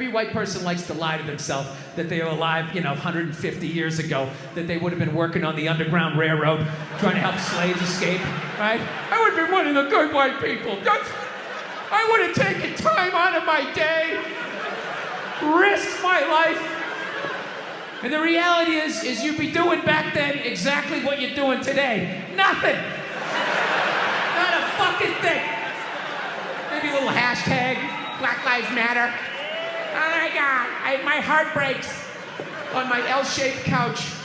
Every white person likes to lie to themselves that they were alive, you know, 150 years ago, that they would have been working on the Underground Railroad, trying to help slaves escape, right? I would have been one of the good white people. That's, I would have taken time out of my day, risked my life. And the reality is, is you'd be doing back then exactly what you're doing today. Nothing. Not a fucking thing. Maybe a little hashtag, Black Lives Matter. My God, I, my heart breaks on my L-shaped couch.